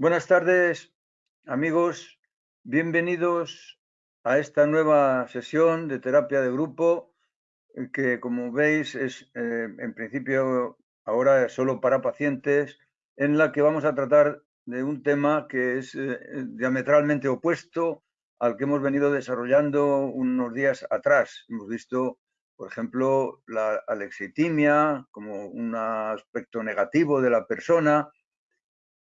Buenas tardes, amigos. Bienvenidos a esta nueva sesión de terapia de grupo eh, que, como veis, es eh, en principio ahora solo para pacientes, en la que vamos a tratar de un tema que es eh, diametralmente opuesto al que hemos venido desarrollando unos días atrás. Hemos visto, por ejemplo, la alexitimia como un aspecto negativo de la persona,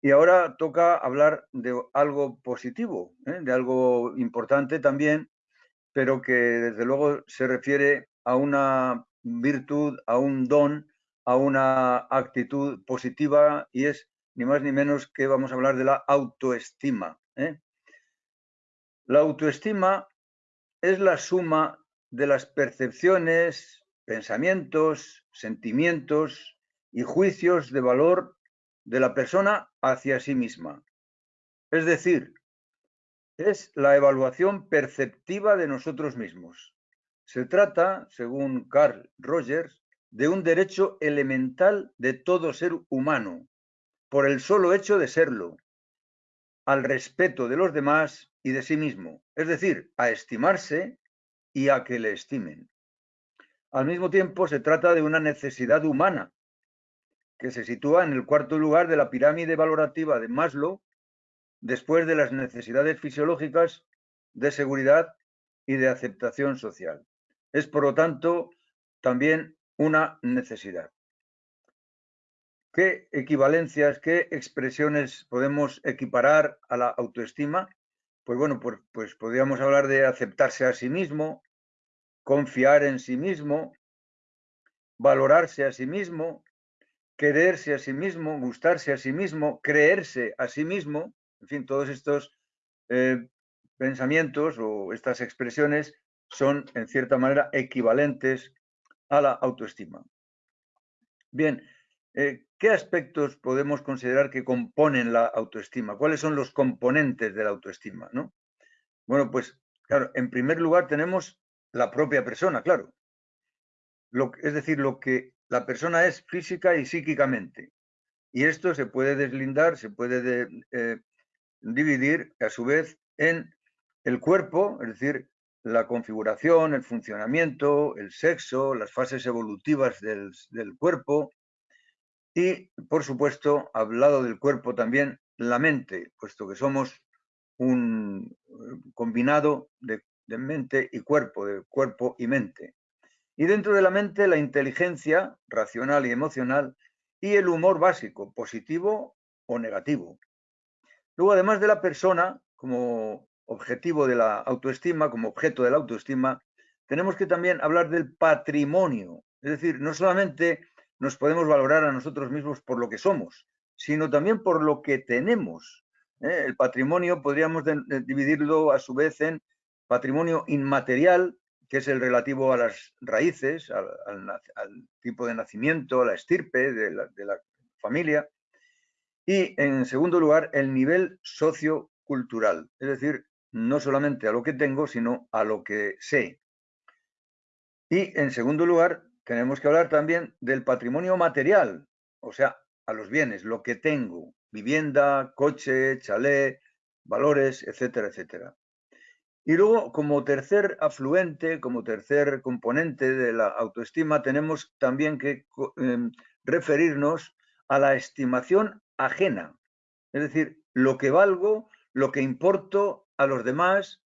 y ahora toca hablar de algo positivo, ¿eh? de algo importante también, pero que desde luego se refiere a una virtud, a un don, a una actitud positiva y es ni más ni menos que vamos a hablar de la autoestima. ¿eh? La autoestima es la suma de las percepciones, pensamientos, sentimientos y juicios de valor de la persona hacia sí misma. Es decir, es la evaluación perceptiva de nosotros mismos. Se trata, según Carl Rogers, de un derecho elemental de todo ser humano, por el solo hecho de serlo, al respeto de los demás y de sí mismo, es decir, a estimarse y a que le estimen. Al mismo tiempo, se trata de una necesidad humana que se sitúa en el cuarto lugar de la pirámide valorativa de Maslow, después de las necesidades fisiológicas de seguridad y de aceptación social. Es, por lo tanto, también una necesidad. ¿Qué equivalencias, qué expresiones podemos equiparar a la autoestima? Pues bueno, pues, pues podríamos hablar de aceptarse a sí mismo, confiar en sí mismo, valorarse a sí mismo, quererse a sí mismo, gustarse a sí mismo, creerse a sí mismo, en fin, todos estos eh, pensamientos o estas expresiones son en cierta manera equivalentes a la autoestima. Bien, eh, ¿qué aspectos podemos considerar que componen la autoestima? ¿Cuáles son los componentes de la autoestima? ¿no? Bueno, pues claro, en primer lugar tenemos la propia persona, claro. Lo, es decir, lo que la persona es física y psíquicamente. Y esto se puede deslindar, se puede eh, dividir a su vez en el cuerpo, es decir, la configuración, el funcionamiento, el sexo, las fases evolutivas del, cuerpo y, por supuesto, al lado del cuerpo también la mente, puesto que somos un eh, combinado de mente y cuerpo, de cuerpo y mente. Y dentro de la mente, la inteligencia racional y emocional y el humor básico, positivo o negativo. Luego, además de la persona como objetivo de la autoestima, como objeto de la autoestima, tenemos que también hablar del patrimonio. Es decir, no solamente nos podemos valorar a nosotros mismos por lo que somos, sino también por lo que tenemos. ¿eh? El patrimonio podríamos dividirlo a su vez en patrimonio inmaterial, que es el relativo a las raíces, al, tipo de nacimiento, a la estirpe de la, familia. Y en segundo lugar, el nivel sociocultural, es decir, no solamente a lo que tengo, sino a lo que sé. Y en segundo lugar, tenemos que hablar también del patrimonio material, o sea, a los bienes, lo que tengo, vivienda, coche, chalet, valores, etcétera, etcétera. Y luego, como tercer afluente, como tercer componente de la autoestima, tenemos también que em, referirnos a la estimación ajena, es decir, lo que valgo, lo que importo a los demás,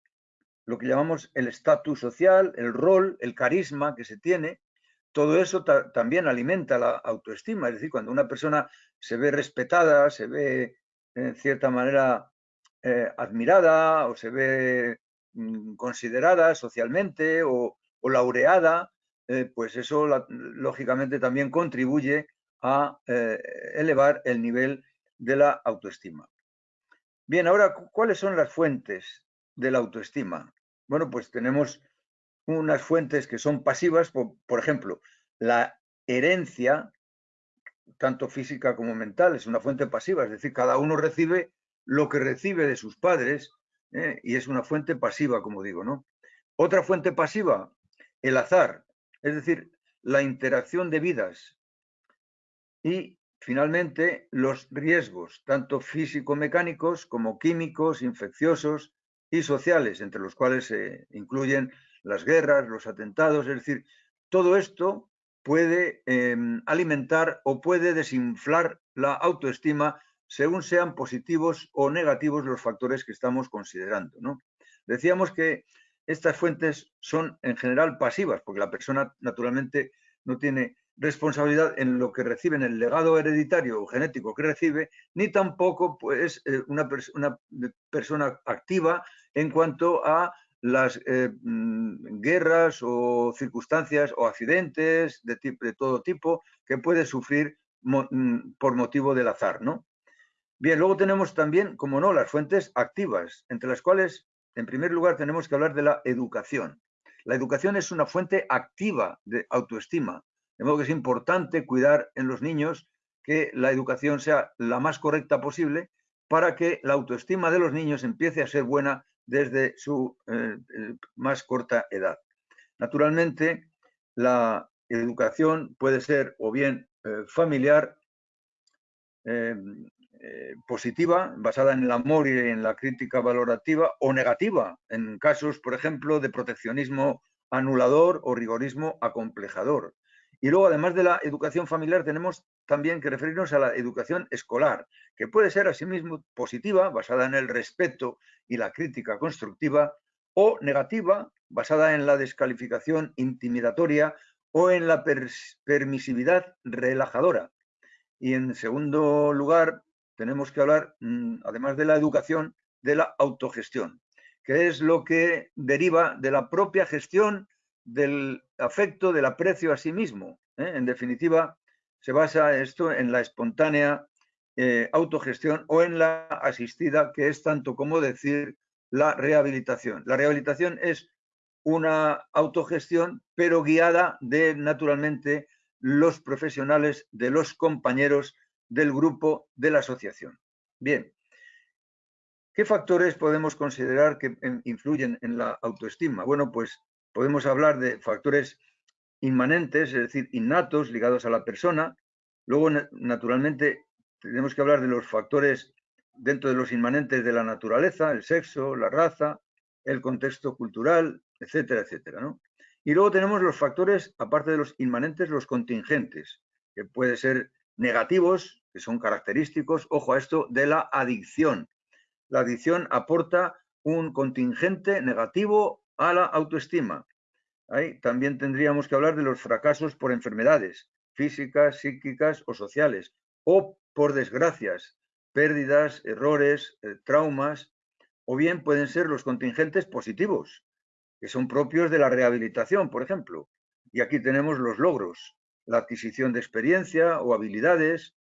lo que llamamos el estatus social, el rol, el carisma que se tiene, todo eso también alimenta la autoestima. Es decir, cuando una persona se ve respetada, se ve en cierta manera eh, admirada o se ve considerada socialmente o, laureada, eh, pues eso lógicamente también contribuye a eh, elevar el nivel de la autoestima. Bien, ahora, ¿cuáles son las fuentes de la autoestima? Bueno, pues tenemos unas fuentes que son pasivas, por ejemplo, la herencia, tanto física como mental, es una fuente pasiva, es decir, cada uno recibe lo que recibe de sus padres ¿eh? y es una fuente pasiva, como digo, ¿no? Otra fuente pasiva, el azar, es decir, la interacción de vidas. Y finalmente, los riesgos, tanto físico-mecánicos como químicos, infecciosos y sociales, entre los cuales se incluyen las guerras, los atentados, es decir, todo esto puede em, alimentar o puede desinflar la autoestima según sean positivos o negativos los factores que estamos considerando. ¿no? Decíamos que estas fuentes son en general pasivas, porque la persona naturalmente no tiene responsabilidad en lo que recibe, en el legado hereditario o genético que recibe, ni tampoco pues, una, una persona activa en cuanto a las eh, mm, guerras o circunstancias o accidentes de, de, todo tipo que puede sufrir mm, por motivo del azar, ¿no? Bien, luego tenemos también, como no, las fuentes activas, entre las cuales, en primer lugar, tenemos que hablar de la educación. La educación es una fuente activa de autoestima, de modo que es importante cuidar en los niños que la educación sea la más correcta posible para que la autoestima de los niños empiece a ser buena desde su eh, eh, más corta edad. Naturalmente, la educación puede ser o bien eh, familiar, positiva, basada en el amor y en la crítica valorativa, o negativa, en casos, por ejemplo, de proteccionismo anulador o rigorismo acomplejador. Y luego, además de la educación familiar, tenemos también que referirnos a la educación escolar, que puede ser asimismo positiva, basada en el respeto y la crítica constructiva, o negativa, basada en la descalificación intimidatoria o en la permisividad relajadora. Y en segundo lugar, tenemos que hablar, mm, además de la educación, de la autogestión, que es lo que deriva de la propia gestión del afecto, del aprecio a sí mismo. ¿eh? En definitiva, se basa esto en la espontánea eh, autogestión o en la asistida, que es tanto como decir la rehabilitación. La rehabilitación es una autogestión, pero guiada de, naturalmente, los profesionales, de los compañeros del grupo, de la asociación. Bien, ¿qué factores podemos considerar que influyen en la autoestima? Bueno, pues podemos hablar de factores inmanentes, es decir, innatos, ligados a la persona. Luego, naturalmente, tenemos que hablar de los factores dentro de los inmanentes de la naturaleza, el sexo, la raza, el contexto cultural, etcétera, etcétera. Y luego tenemos los factores, aparte de los inmanentes, los contingentes, que pueden ser negativos, que son característicos, ojo a esto, de la adicción. La adicción aporta un contingente negativo a la autoestima. Ahí también tendríamos que hablar de los fracasos por enfermedades físicas, psíquicas o sociales, o por desgracias, pérdidas, errores, eh, traumas, o bien pueden ser los contingentes positivos, que son propios de la rehabilitación, por ejemplo. Y aquí tenemos los logros, la adquisición de experiencia o habilidades,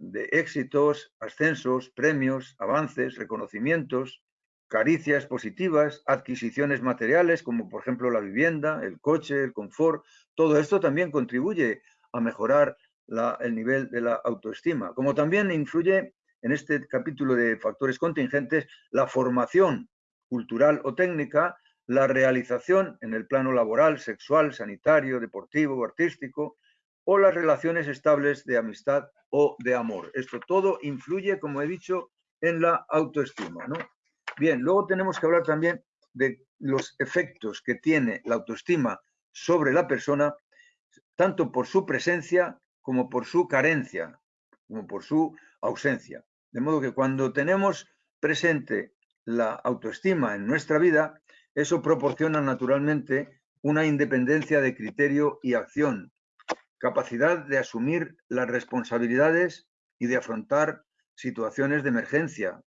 de éxitos, ascensos, premios, avances, reconocimientos, caricias positivas, adquisiciones materiales como por ejemplo la vivienda, el coche, el confort, todo esto también contribuye a mejorar el nivel de la autoestima, como también influye en este capítulo de factores contingentes la formación cultural o técnica, la realización en el plano laboral, sexual, sanitario, deportivo, artístico, o las relaciones estables de amistad o de amor. Esto todo influye, como he dicho, en la autoestima. Bien, luego tenemos que hablar también de los efectos que tiene la autoestima sobre la persona, tanto por su presencia como por su carencia, como por su ausencia. De modo que cuando tenemos presente la autoestima en nuestra vida, eso proporciona naturalmente una independencia de criterio y acción, capacidad de asumir las responsabilidades y de afrontar situaciones de emergencia,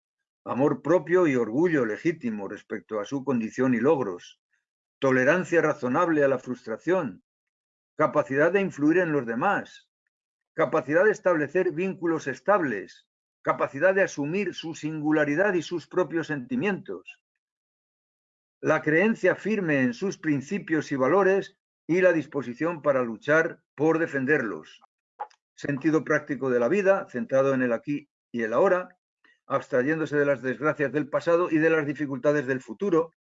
amor propio y orgullo legítimo respecto a su condición y logros, tolerancia razonable a la frustración, capacidad de influir en los demás, capacidad de establecer vínculos estables, capacidad de asumir su singularidad y sus propios sentimientos, la creencia firme en sus principios y valores y la disposición para luchar por defenderlos, sentido práctico de la vida, centrado en el aquí y el ahora, abstrayéndose de las desgracias del pasado y de las dificultades del futuro,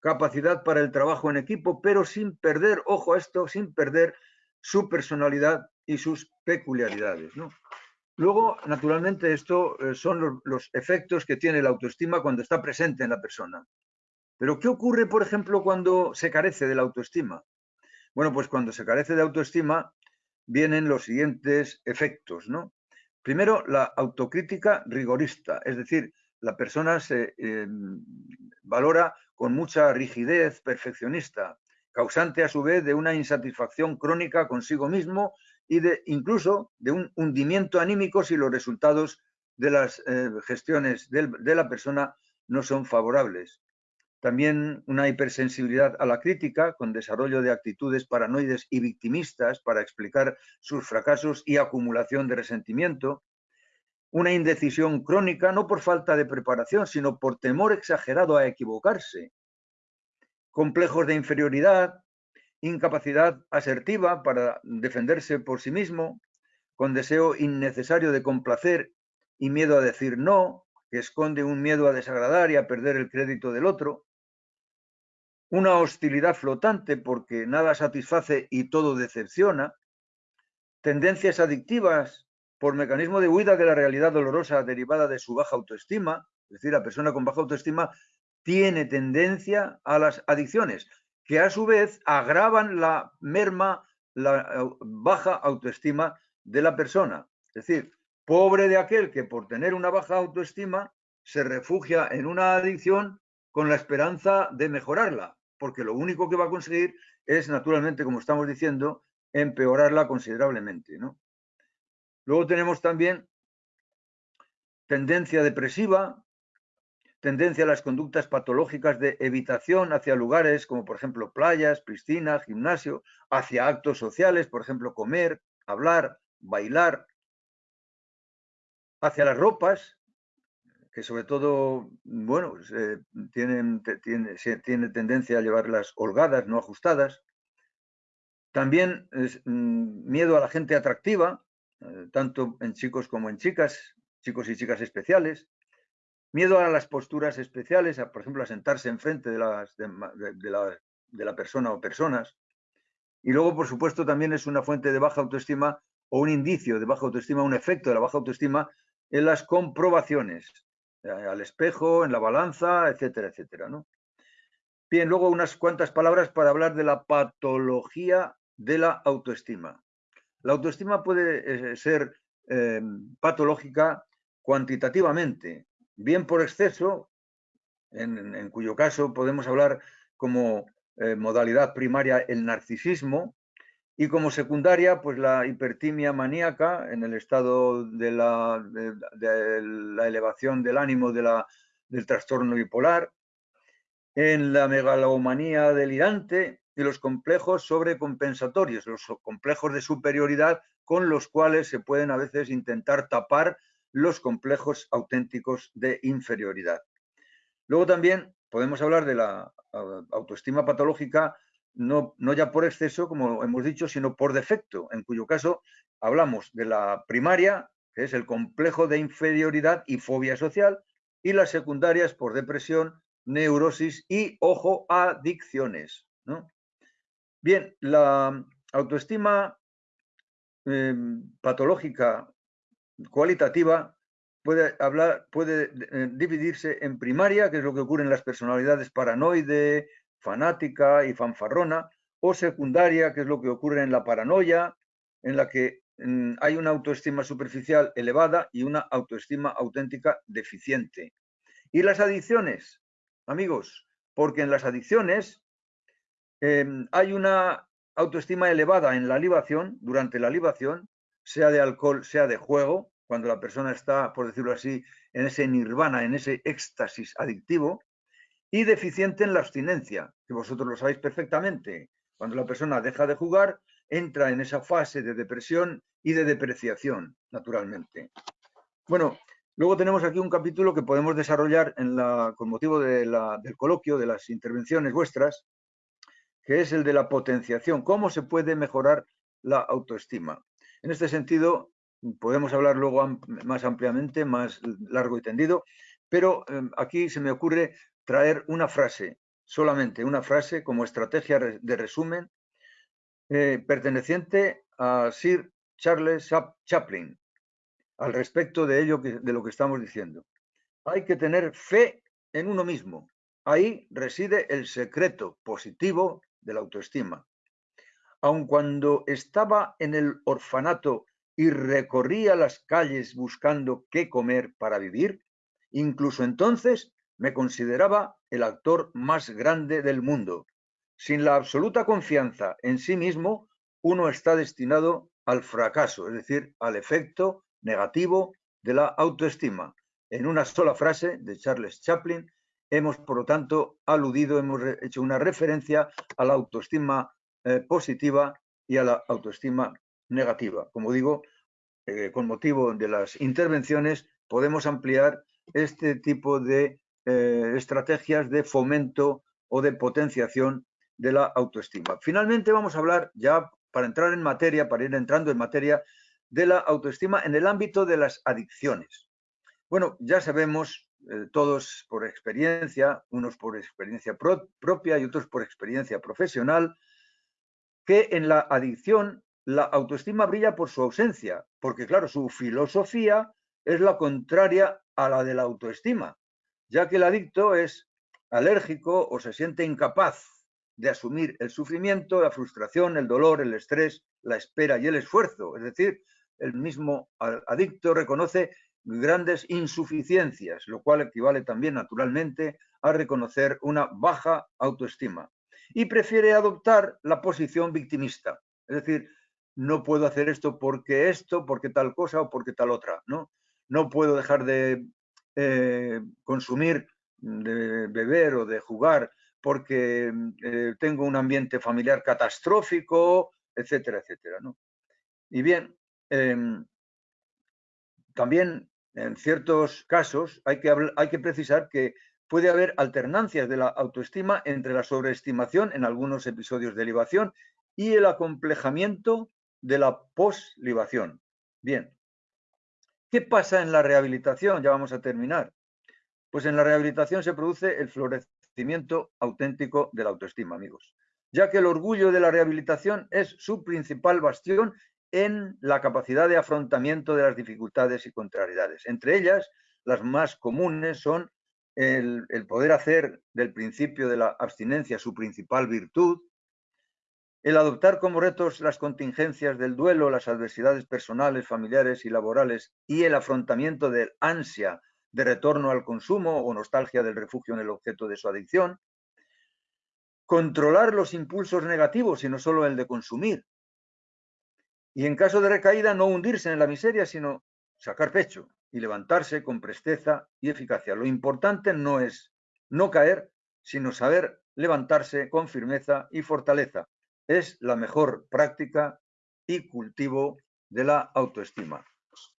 capacidad para el trabajo en equipo, pero sin perder, ojo a esto, sin perder su personalidad y sus peculiaridades. Luego, naturalmente, esto eh, son los, efectos que tiene la autoestima cuando está presente en la persona. Pero, ¿qué ocurre, por ejemplo, cuando se carece de la autoestima? Bueno, pues cuando se carece de autoestima vienen los siguientes efectos, ¿no? Primero, la autocrítica rigorista, es decir, la persona se em, valora con mucha rigidez perfeccionista, causante a su vez de una insatisfacción crónica consigo mismo y de incluso de un hundimiento anímico si los resultados de las eh, gestiones de la persona no son favorables. También una hipersensibilidad a la crítica, con desarrollo de actitudes paranoides y victimistas para explicar sus fracasos y acumulación de resentimiento. Una indecisión crónica, no por falta de preparación, sino por temor exagerado a equivocarse. Complejos de inferioridad, incapacidad asertiva para defenderse por sí mismo, con deseo innecesario de complacer y miedo a decir no, que esconde un miedo a desagradar y a perder el crédito del otro, una hostilidad flotante porque nada satisface y todo decepciona, tendencias adictivas por mecanismo de huida de la realidad dolorosa derivada de su baja autoestima, es decir, la persona con baja autoestima tiene tendencia a las adicciones, que a su vez agravan la merma, la baja autoestima de la persona. Es decir, pobre de aquel que por tener una baja autoestima se refugia en una adicción con la esperanza de mejorarla, porque lo único que va a conseguir es, naturalmente, como estamos diciendo, empeorarla considerablemente. Luego tenemos también tendencia depresiva, tendencia a las conductas patológicas de evitación hacia lugares como por ejemplo playas, piscinas, gimnasio, hacia actos sociales, por ejemplo comer, hablar, bailar, hacia las ropas, que sobre todo, bueno, tienen, tiene, tiene, tendencia a llevarlas holgadas, no ajustadas. También es, mm, miedo a la gente atractiva, eh, tanto en chicos como en chicas, chicos y chicas especiales miedo a las posturas especiales, por ejemplo, a sentarse enfrente de, las, de, la, de la persona o personas. Y luego, por supuesto, también es una fuente de baja autoestima o un indicio de baja autoestima, un efecto de la baja autoestima en las comprobaciones, eh, al espejo, en la balanza, etcétera, etcétera. ¿no? Bien, luego unas cuantas palabras para hablar de la patología de la autoestima. La autoestima puede eh, ser eh, patológica cuantitativamente, bien por exceso, en, cuyo caso podemos hablar como eh, modalidad primaria el narcisismo, y como secundaria, pues la hipertimia maníaca en el estado de la, de, la elevación del ánimo del trastorno bipolar, en la megalomanía delirante y los complejos sobrecompensatorios, los complejos de superioridad con los cuales se pueden a veces intentar tapar los complejos auténticos de inferioridad. Luego también podemos hablar de la autoestima patológica no, no, ya por exceso, como hemos dicho, sino por defecto, en cuyo caso hablamos de la primaria, que es el complejo de inferioridad y fobia social, y las secundarias por depresión, neurosis y, ojo, adicciones. Bien, la autoestima em, patológica cualitativa puede, hablar, puede eh, dividirse en primaria, que es lo que ocurre en las personalidades paranoide, fanática y fanfarrona, o secundaria, que es lo que ocurre en la paranoia, en la que mm, hay una autoestima superficial elevada y una autoestima auténtica deficiente. Y las adicciones, amigos, porque en las adicciones em, hay una autoestima elevada en la libación, durante la libación, sea de alcohol, sea de juego, cuando la persona está, por decirlo así, en ese nirvana, en ese éxtasis adictivo, y deficiente en la abstinencia, que vosotros lo sabéis perfectamente. Cuando la persona deja de jugar, entra en esa fase de depresión y de depreciación, naturalmente. Bueno, luego tenemos aquí un capítulo que podemos desarrollar con motivo del coloquio, de las intervenciones vuestras, que es el de la potenciación. ¿Cómo se puede mejorar la autoestima? En este sentido, podemos hablar luego más ampliamente, más largo y tendido, pero em, aquí se me ocurre traer una frase, solamente una frase como estrategia de resumen, eh, perteneciente a Sir Charles Chaplin, al respecto de ello, de lo que estamos diciendo. Hay que tener fe en uno mismo. Ahí reside el secreto positivo de la autoestima. Aun cuando estaba en el orfanato y recorría las calles buscando qué comer para vivir, incluso entonces me consideraba el actor más grande del mundo. Sin la absoluta confianza en sí mismo, uno está destinado al fracaso, es decir, al efecto negativo de la autoestima. En una sola frase de Charles Chaplin, hemos, por lo tanto, aludido, hemos hecho una referencia a la autoestima eh, positiva y a la autoestima negativa. Como digo, eh, con motivo de las intervenciones, podemos ampliar este tipo de eh, estrategias de fomento o de potenciación de la autoestima. Finalmente vamos a hablar ya para entrar en materia, para ir entrando en materia de la autoestima en el ámbito de las adicciones. Bueno, ya sabemos eh, todos por experiencia, unos por experiencia propia y otros por experiencia profesional, que en la adicción la autoestima brilla por su ausencia, porque claro, su filosofía es la contraria a la de la autoestima ya que el adicto es alérgico o se siente incapaz de asumir el sufrimiento, la frustración, el dolor, el estrés, la espera y el esfuerzo. Es decir, el mismo adicto reconoce grandes insuficiencias, lo cual equivale también naturalmente a reconocer una baja autoestima. Y prefiere adoptar la posición victimista. Es decir, no puedo hacer esto porque esto, porque tal cosa o porque tal otra. No, no puedo dejar de eh, consumir, de beber o de jugar porque eh, tengo un ambiente familiar catastrófico, etcétera, etcétera. Y bien, em, también en ciertos casos hay que, hay que precisar que puede haber alternancias de la autoestima entre la sobreestimación en algunos episodios de libación y el acomplejamiento de la poslibación. Bien, ¿Qué pasa en la rehabilitación? Ya vamos a terminar. Pues en la rehabilitación se produce el florecimiento auténtico de la autoestima, amigos, ya que el orgullo de la rehabilitación es su principal bastión en la capacidad de afrontamiento de las dificultades y contrariedades. Entre ellas, las más comunes son el, el poder hacer del principio de la abstinencia su principal virtud, el adoptar como retos las contingencias del duelo, las adversidades personales, familiares y laborales y el afrontamiento del ansia de retorno al consumo o nostalgia del refugio en el objeto de su adicción, controlar los impulsos negativos y no solo el de consumir, y en caso de recaída no hundirse en la miseria, sino sacar pecho y levantarse con presteza y eficacia. Lo importante no es no caer, sino saber levantarse con firmeza y fortaleza es la mejor práctica y cultivo de la autoestima.